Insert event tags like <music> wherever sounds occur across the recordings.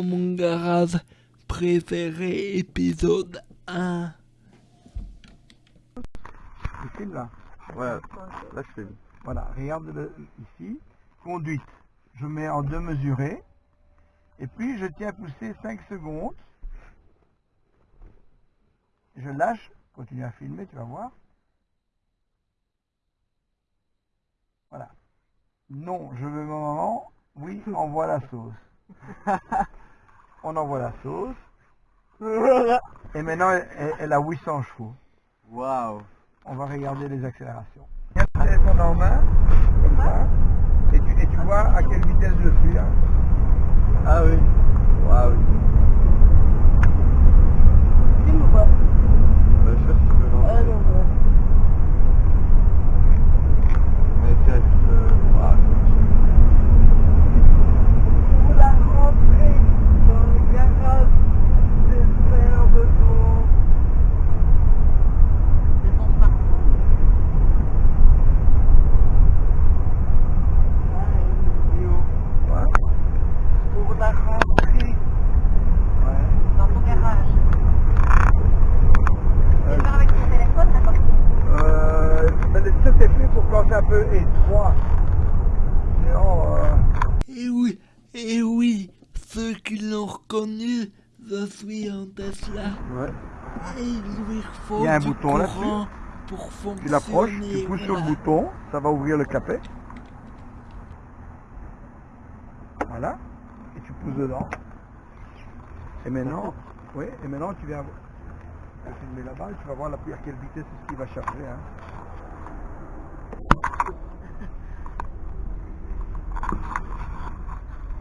dans mon garage préféré épisode 1. Tu filmes là Ouais, là je filme. Voilà, regarde le, ici. Conduite. Je mets en deux mesurés. Et puis je tiens à pousser 5 secondes. Je lâche. Continue à filmer, tu vas voir. Voilà. Non, je veux mon maman. Oui, envoie la sauce. <laughs> On envoie la sauce. Et maintenant, elle, elle a 800 chevaux. Waouh On va regarder les accélérations. Tiens le téléphone en main, comme ça, et tu, et tu vois à quelle vitesse je suis. hein. Ah oui. Waouh. Filme ou pas Bah, je sais pas si tu peux lancer. Ah non, ouais. Mais test. Euh... waouh. Pour la rentrée dans le garage, c'est faire de ton... De ton smartphone Ah, une vidéo. Ouais. Pour la rentrée Ouais. dans ton garage. Euh, Tu faire avec ton téléphone, d'accord Euh, mais ça c'est un peu étroit. Sinon, euh, Et oui, et oui, ceux qui l'ont reconnu, je suis en Tesla. ouais. Et il lui faut Il y a un bouton là-dessus. courant pour fonctionner. tu l'approches, tu pousses sur le bouton, ça va ouvrir le capet. Voilà. Et tu pousses dedans. Et maintenant, oui, et maintenant tu viens filmer là-bas et tu vas voir la à quelle vitesse est-ce qu'il va charger. Hein.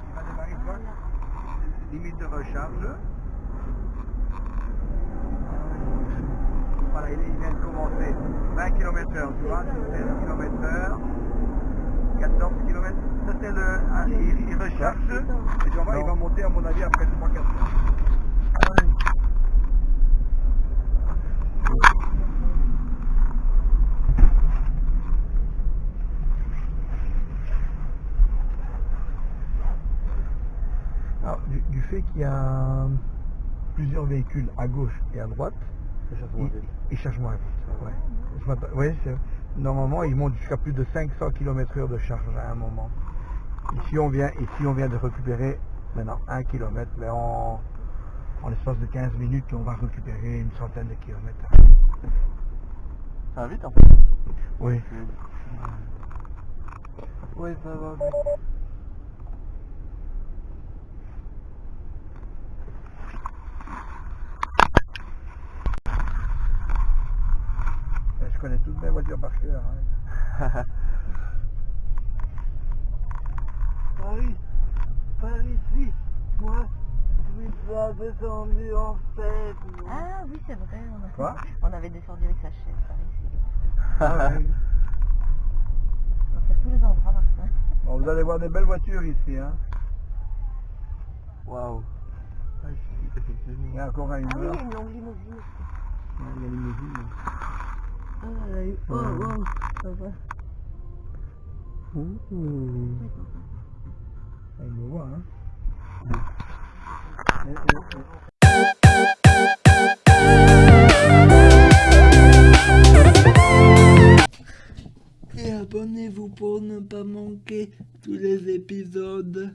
Il va démarrer quoi Limite de recharge. Voilà, il, vient de commencer. 20 km heure, tu vois, 16 km heure, 14 km. Ça c'est le... ah, il, il recharge. Et tu voir, il va monter à mon avis après 3-4 heures. Du, fait qu'il y a plusieurs véhicules à gauche et à droite, il, il charge moins vite. Ouais. Normalement, il monte jusqu'à plus de 500 km heure de charge à un moment. Ici, on vient, ici, on vient de récupérer maintenant 1 km, mais en, en l'espace de 15 minutes, on va récupérer une centaine de kilomètres. Ça va vite en fait. Oui. Oui, ça va vite. Euh, Je connais toutes mes voitures par cœur. hein. <laughs> Paris, par ici, moi, je suis pas descendu en fait. Ah oui, c'est vrai. On, a- Quoi? on avait descendu avec sa chaise par ici. <laughs> Ah, ouais. On va faire tous les endroits, Martin. <laughs> Bon, vous allez voir des belles voitures ici. Hein. Waouh. Ah, ici, effectivement. Il y a encore une Ah oui, il y a une longue limousine aussi. Il y a une limousine. Ah, a eu... Oh, wow, ça va. Ah, il me voit, hein. Et- et- Et abonnez-vous pour ne pas manquer tous les épisodes.